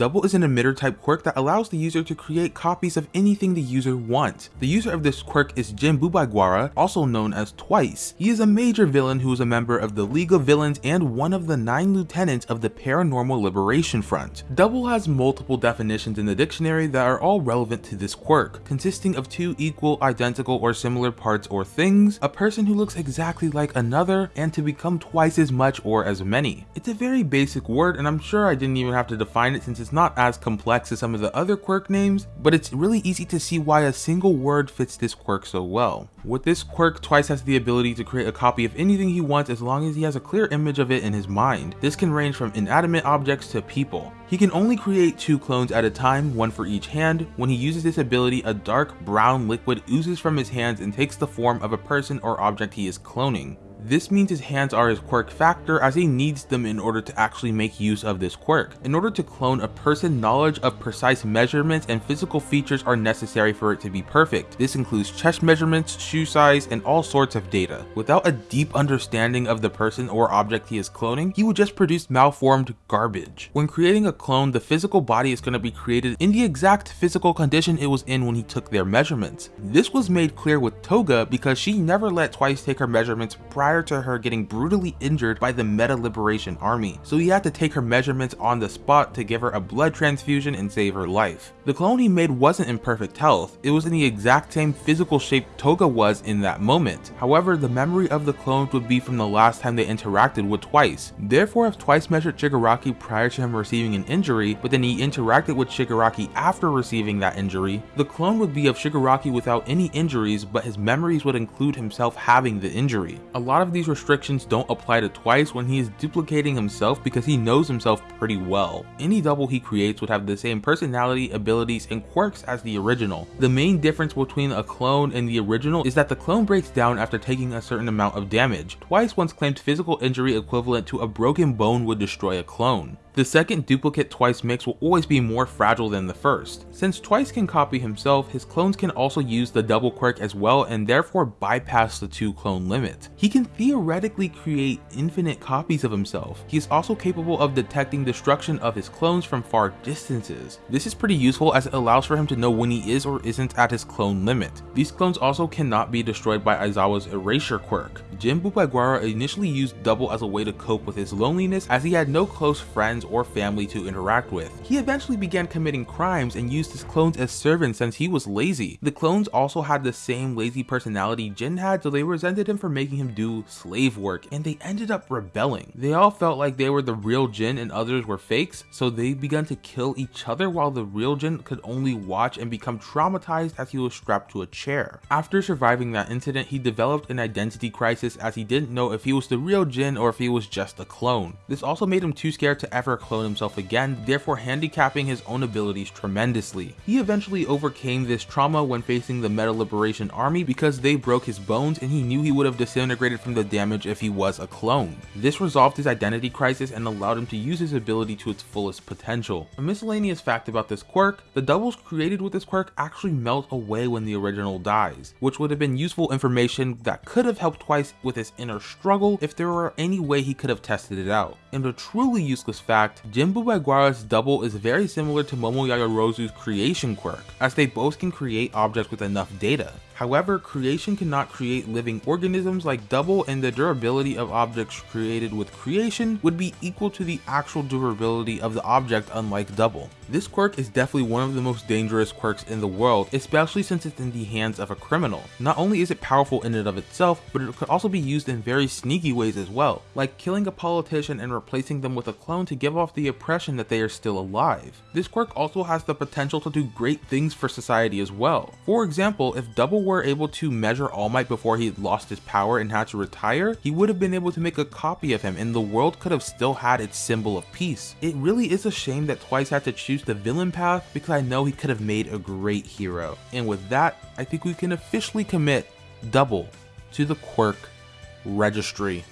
Double is an emitter type quirk that allows the user to create copies of anything the user wants. The user of this quirk is Jin Bubaigawara, also known as Twice. He is a major villain who is a member of the League of Villains and one of the nine lieutenants of the Paranormal Liberation Front. Double has multiple definitions in the dictionary that are all relevant to this quirk, consisting of two equal, identical, or similar parts or things, a person who looks exactly like another, and to become twice as much or as many. It's a very basic word and I'm sure I didn't even have to define it since it's not as complex as some of the other quirk names, but it's really easy to see why a single word fits this quirk so well. With this quirk, Twice has the ability to create a copy of anything he wants as long as he has a clear image of it in his mind. This can range from inanimate objects to people. He can only create two clones at a time, one for each hand. When he uses this ability, a dark brown liquid oozes from his hands and takes the form of a person or object he is cloning. This means his hands are his quirk factor as he needs them in order to actually make use of this quirk. In order to clone a person, knowledge of precise measurements and physical features are necessary for it to be perfect. This includes chest measurements, shoe size, and all sorts of data. Without a deep understanding of the person or object he is cloning, he would just produce malformed garbage. When creating a clone, the physical body is going to be created in the exact physical condition it was in when he took their measurements. This was made clear with Toga because she never let Twice take her measurements prior prior to her getting brutally injured by the Meta Liberation Army, so he had to take her measurements on the spot to give her a blood transfusion and save her life. The clone he made wasn't in perfect health, it was in the exact same physical shape Toga was in that moment. However, the memory of the clones would be from the last time they interacted with Twice. Therefore, if Twice measured Shigaraki prior to him receiving an injury, but then he interacted with Shigaraki after receiving that injury, the clone would be of Shigaraki without any injuries, but his memories would include himself having the injury. A lot of these restrictions don't apply to Twice when he is duplicating himself because he knows himself pretty well. Any double he creates would have the same personality, abilities, and quirks as the original. The main difference between a clone and the original is that the clone breaks down after taking a certain amount of damage. Twice once claimed physical injury equivalent to a broken bone would destroy a clone. The second duplicate Twice mix will always be more fragile than the first. Since Twice can copy himself, his clones can also use the double quirk as well and therefore bypass the two clone limit. He can theoretically create infinite copies of himself. He is also capable of detecting destruction of his clones from far distances. This is pretty useful as it allows for him to know when he is or isn't at his clone limit. These clones also cannot be destroyed by Aizawa's erasure quirk. Jin Bubaigawara initially used double as a way to cope with his loneliness as he had no close friends or family to interact with. He eventually began committing crimes and used his clones as servants since he was lazy. The clones also had the same lazy personality Jin had so they resented him for making him do slave work and they ended up rebelling. They all felt like they were the real Jin and others were fakes so they began to kill each other while the real Jin could only watch and become traumatized as he was strapped to a chair. After surviving that incident he developed an identity crisis as he didn't know if he was the real Jin or if he was just a clone. This also made him too scared to ever clone himself again, therefore handicapping his own abilities tremendously. He eventually overcame this trauma when facing the Meta Liberation Army because they broke his bones and he knew he would have disintegrated from the damage if he was a clone. This resolved his identity crisis and allowed him to use his ability to its fullest potential. A miscellaneous fact about this quirk, the doubles created with this quirk actually melt away when the original dies, which would have been useful information that could have helped Twice with his inner struggle if there were any way he could have tested it out. And a truly useless fact fact, Jin Bubaigawara's double is very similar to Momo Yaoyorozu's creation quirk, as they both can create objects with enough data. However, creation cannot create living organisms like double and the durability of objects created with creation would be equal to the actual durability of the object unlike double. This quirk is definitely one of the most dangerous quirks in the world, especially since it's in the hands of a criminal. Not only is it powerful in and of itself, but it could also be used in very sneaky ways as well, like killing a politician and replacing them with a clone to give off the impression that they are still alive. This quirk also has the potential to do great things for society as well. For example, if double were able to measure All Might before he lost his power and had to retire, he would have been able to make a copy of him and the world could have still had its symbol of peace. It really is a shame that Twice had to choose the villain path because I know he could have made a great hero. And with that, I think we can officially commit double to the quirk registry.